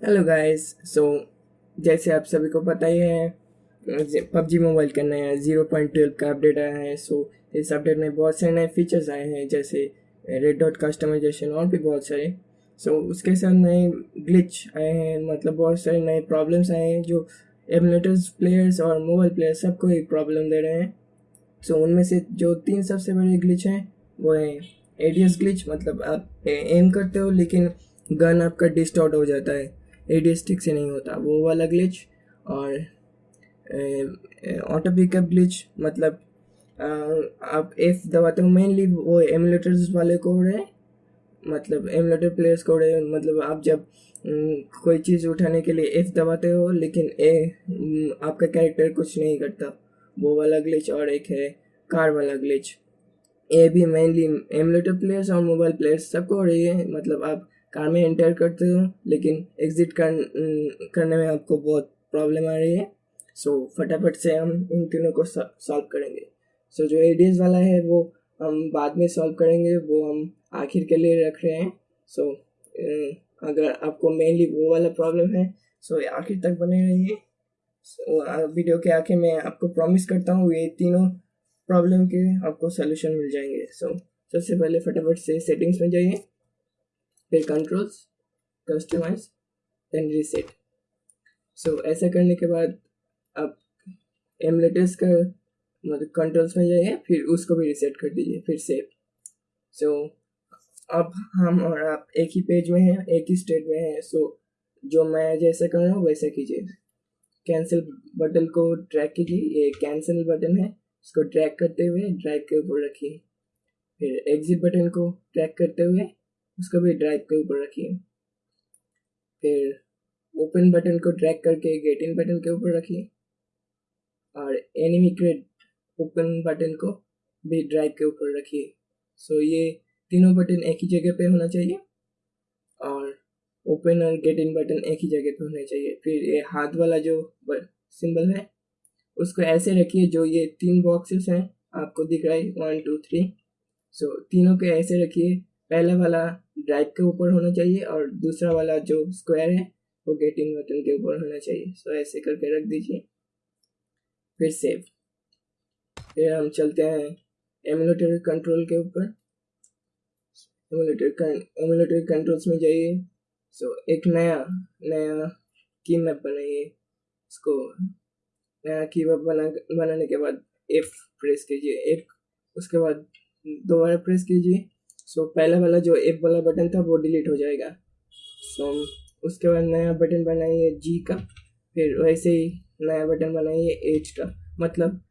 Hello guys so जैसे आप सभी को पता ही है पबजी मोबाइल का नया ज़ीरो पॉइंट ट्वेल्व का अपडेट आया है। सो so, इस अपडेट में बहुत सारे नए फीचर्स आए हैं जैसे रेड डॉट कस्टमाइजेशन और भी बहुत सारे। सो so, उसके साथ नए ग्लिच आए हैं मतलब बहुत सारे नए प्रॉब्लम्स आए हैं जो एमुलेटर्स प्लेयर्स और मोबाइल प्लेयर्स सबको एक प्रॉब्लम दे रहे हैं। सो so, उनमें से जो तीन सबसे बड़े ग्लिच हैं वो हैं एडियस ग्लिच मतलब आप एम करते हो लेकिन गन आपका डिस्टॉर्ट हो जाता है। एडियस ठीक से नहीं होता। वो वाला ग्लिच और ऑटो पिकअप ग्लिच मतलब आप एफ़ दबाते हो मेनली वो एमुलेटर्स वाले कोड है। मतलब एमुलेटर प्लेयर्स कोड है। मतलब आप जब कोई चीज़ उठाने के लिए एफ़ दबाते हो, लेकिन ए आपका कैरेक्टर कुछ नहीं करता। वो वाला ग्लिच और एक है कार वाला ग्लिच ये भी मेनली एमुलेटर प्लेयर्स और मोबाइल प्लेयर्स सबको हो रही है। मतलब आप कार में एंटर करते हो लेकिन एग्ज़िट कर, करने में आपको बहुत प्रॉब्लम आ रही है। सो so, फटाफट से हम इन तीनों को सॉल्व करेंगे। सो so, जो एडीएस वाला है वो हम बाद में सॉल्व करेंगे वो हम आखिर के लिए रख रहे हैं। सो so, अगर आपको मेनली वो वाला प्रॉब्लम है सो so, आखिर तक बने रहिए। सो वीडियो के आखिर में आपको प्रॉमिस करता हूँ ये तीनों प्रॉब्लम के आपको सोल्यूशन मिल जाएँगे। सो so, सबसे पहले फटाफट से सेटिंग्स में जाइए। फिर controls customise then reset so ऐसा करने के बाद आप एमलेटर्स का मतलब कंट्रोल्स में जाइए फिर उसको भी रीसेट कर दीजिए फिर सेव सो अब हम और आप एक ही पेज में हैं एक ही स्टेट में हैं सो so, जो मैं जैसा कर रहा हूँ वैसा कीजिए। कैंसिल बटन को ट्रैक कीजिए ये कैंसिल बटन है। इसको ट्रैक करते हुए ड्रैग के ऊपर रखिए। फिर एग्जिट बटन को ट्रैक करते हुए उसको भी ड्रैग के ऊपर रखिए फिर ओपन बटन को ड्रैग करके गेट इन बटन के ऊपर रखिए और एनिमी क्रेड ओपन बटन को भी ड्रैग के ऊपर रखिए सो ये तीनों बटन एक ही जगह पे होना चाहिए और ओपन और गेट इन बटन एक ही जगह पे होने चाहिए। फिर ये हाथ वाला जो सिंबल है, उसको ऐसे रखिए जो ये तीन बॉक्सेस हैं, आपको दिख रहा है वन टू थ्री सो तीनों के ऐसे रखिए पहला वाला ड्राइव के ऊपर होना चाहिए और दूसरा वाला जो स्क्वायर है, वो गेटिंग बटन के ऊपर होना चाहिए। सो ऐसे करके रख दीजिए। फिर सेव फिर हम चलते हैं एमुलेटर कंट्रोल के ऊपर। एमुलेटर एमुलेटर कंट्रोल्स में जाइए। सो एक नया नया की मैप बनाइए। इसको नया की मैप बना, बनाने के बाद एफ़ प्रेस कीजिए। एक, उसके बाद दोबारा प्रेस कीजिए। सो पहला वाला जो एप वाला बटन था वो डिलीट हो जाएगा। सो उसके बाद नया बटन बनाइए जी का। फिर वैसे ही नया बटन बनाइए एच का। मतलब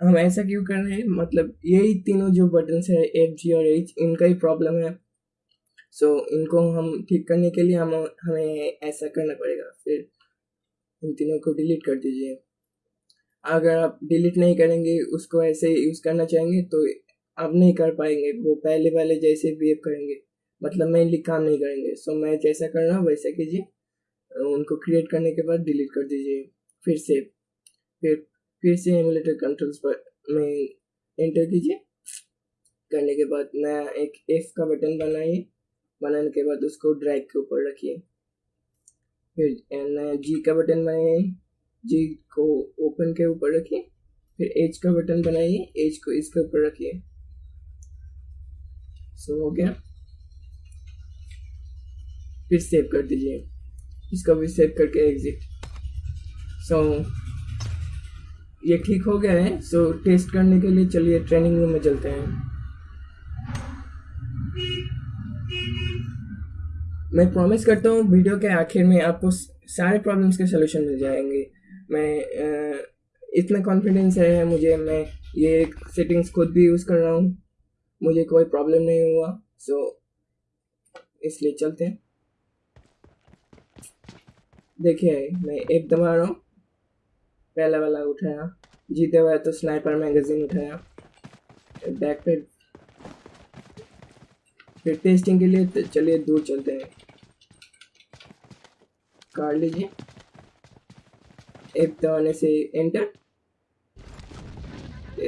हम ऐसा क्यों कर रहे हैं? मतलब यही तीनों जो बटन है एफ़ जी और एच इनका ही प्रॉब्लम है। सो so, इनको हम ठीक करने के लिए हम हमें ऐसा करना पड़ेगा। फिर इन तीनों को डिलीट कर दीजिए। अगर आप डिलीट नहीं करेंगे उसको ऐसे यूज़ करना चाहेंगे तो अब नहीं कर पाएँगे। वो पहले वाले जैसे बिहेव करेंगे। मतलब मेनली काम नहीं करेंगे। सो मैं जैसा कर रहा हूँ, वैसा कीजिए। उनको क्रिएट करने के बाद डिलीट कर दीजिए। फिर से, फिर फिर से एमुलेटर कंट्रोल्स पर में एंटर कीजिए। करने के बाद नया एक एफ़ का बटन बनाइए। बनाने के बाद उसको ड्रैग के ऊपर रखिए। फिर नया जी का बटन बनाइए। जी को ओपन के ऊपर रखिए। फिर एच का बटन बनाइए। एच को इसके ऊपर रखिए। सो हो गया। फिर सेव कर दीजिए। इसका भी सेव करके एग्जिट सो ये ठीक हो गया है। सो टेस्ट करने के लिए चलिए ट्रेनिंग रूम में चलते हैं। मैं प्रॉमिस करता हूँ वीडियो के आखिर में आपको सारे प्रॉब्लम्स के सोल्यूशन मिल जाएँगे। मैं इतना कॉन्फिडेंस है मुझे। मैं ये सेटिंग्स खुद भी यूज़ कर रहा हूँ। मुझे कोई प्रॉब्लम नहीं हुआ सो इसलिए चलते हैं। देखिए मैं एक दबा रहा हूँ। पहला वाला उठाया। जीते हुए तो स्नाइपर मैगजीन उठाया। बैक पे। फिर टेस्टिंग के लिए तो चलिए दूर चलते हैं। काट लीजिए। एक दबाने से एंटर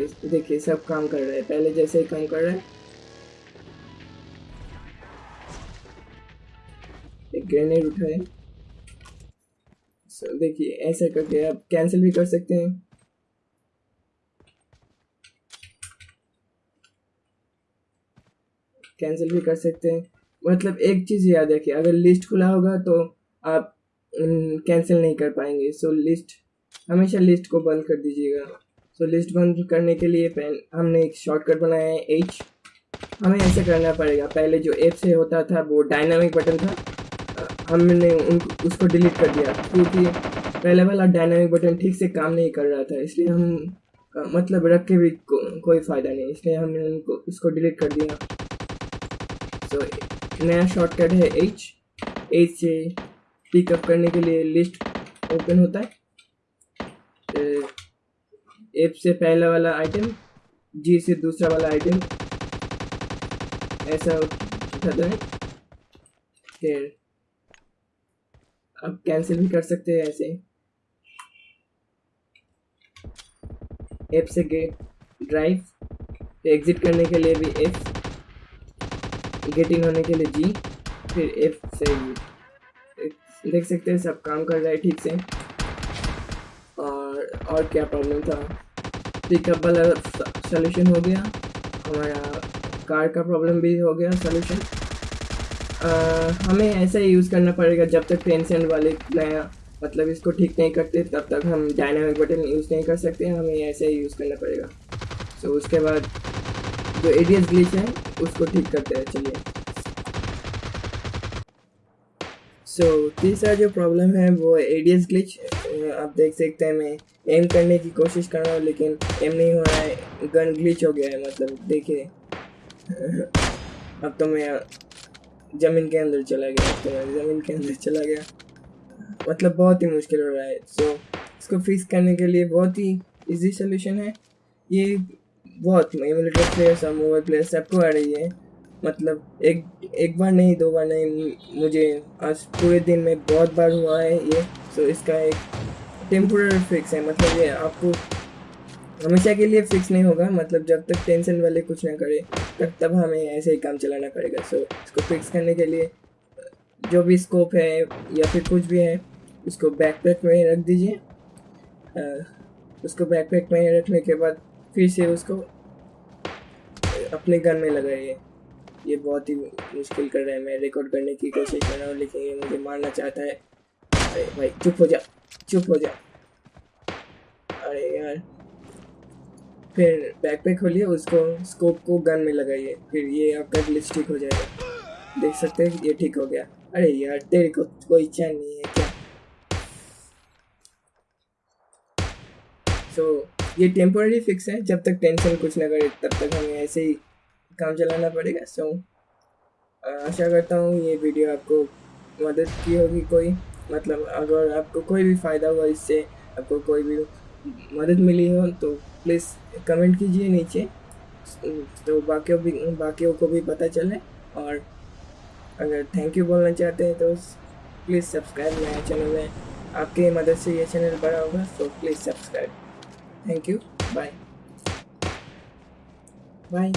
देखिए सब काम कर रहे हैं। पहले जैसे ही काम कर रहे हैं। एक ग्रेनेड उठाए। So, देखिए ऐसे करके आप कैंसिल भी कर सकते हैं। कैंसिल भी कर सकते हैं। मतलब एक चीज़ याद रखिए अगर लिस्ट खुला होगा तो आप कैंसिल नहीं कर पाएँगे। सो लिस्ट हमेशा लिस्ट को बंद कर दीजिएगा। सो लिस्ट बंद करने के लिए पहले हमने एक शॉर्टकट बनाया है एच हमें ऐसे करना पड़ेगा। पहले जो ऐप से होता था वो डायनामिक बटन था। हमने उन उसको डिलीट कर दिया। क्योंकि पहले वाला डायनामिक बटन ठीक से काम नहीं कर रहा था इसलिए हम मतलब रख के भी को, कोई फ़ायदा नहीं। इसलिए हमने उनको उसको डिलीट कर दिया। तो नया शॉर्टकट है एच एच से पिकअप करने के लिए लिस्ट ओपन होता है। एप से पहला वाला आइटम जी से दूसरा वाला आइटम ऐसा उठाता है। फिर अब कैंसिल भी कर सकते हैं ऐसे। एप से गेट ड्राइव एग्जिट करने के लिए भी एफ़ गेटिंग होने के लिए जी फिर एफ़ से देख सकते हैं सब काम कर रहा है ठीक से। और क्या प्रॉब्लम था? पिकअप वाला सोल्यूशन हो गया? हमारा कार का प्रॉब्लम भी हो गया सोल्यूशन हमें ऐसा ही यूज़ करना पड़ेगा जब तक टेंशन वाले नया मतलब इसको ठीक नहीं करते तब तक हम डायनामिक बटन यूज़ नहीं कर सकते हमें ऐसे ही यूज़ करना पड़ेगा. सो so, उसके बाद जो एडियस ग्लिच है उसको ठीक करते हैं चलिए. सो so, तीसरा जो प्रॉब्लम है वो एडियस ग्लिच आप देख सकते हैं मैं एम करने की कोशिश कर रहा हूँ लेकिन एम नहीं हो रहा है। गन ग्लिच हो गया है मतलब देखिए। अब तो मैं ज़मीन के अंदर चला गया तो मैं ज़मीन के अंदर चला गया। मतलब बहुत ही मुश्किल हो रहा है। सो so, इसको फिक्स करने के लिए बहुत ही इजी सोल्यूशन है। ये बहुत एमुलेटर प्लेयर्स और मोबाइल प्लेयर्स सबको आ रही है। मतलब एक एक बार नहीं दो बार नहीं मुझे आज पूरे दिन में बहुत बार हुआ है ये। सो so, इसका एक टेम्पोररी फिक्स है मतलब ये आपको हमेशा के लिए फिक्स नहीं होगा मतलब जब तक टेंशन वाले कुछ ना करे, तब तब हमें ऐसे ही काम चलाना पड़ेगा। सो इसको फिक्स करने के लिए, जो भी स्कोप है या फिर कुछ भी है, उसको बैकपैक में रख दीजिए। उसको बैकपैक में रखने के बाद फिर से उसको अपने गन में लगाइए। ये बहुत ही मुश्किल कर रहा है, मैं रिकॉर्ड करने की कोशिश कर रहा हूँ, लेकिन ये मुझे मारना चाहता है। अरे भाई, चुप हो जा। चुप हो जा अरे यार। फिर बैक पे खोलिए उसको स्कोप को गन में लगाइए। फिर ये आपका ग्लिच ठीक हो जाएगा। देख सकते हैं ये ठीक हो गया। अरे यार तेरे को कोई चैन नहीं है क्या? सो so, ये टेम्पोररी फिक्स है। जब तक टेंशन कुछ ना करे तब तक हमें ऐसे ही काम चलाना पड़ेगा। सो so, आशा करता हूँ ये वीडियो आपको मदद की होगी कोई। मतलब अगर आपको कोई भी फ़ायदा हुआ इससे, आपको कोई भी मदद मिली हो तो प्लीज़ कमेंट कीजिए नीचे। तो बाकियों भी, बाकियों को भी पता चले। और अगर थैंक यू बोलना चाहते हैं तो प्लीज़ सब्सक्राइब मेरे चैनल में। आपकी मदद से ये चैनल बड़ा होगा तो please subscribe thank you bye bye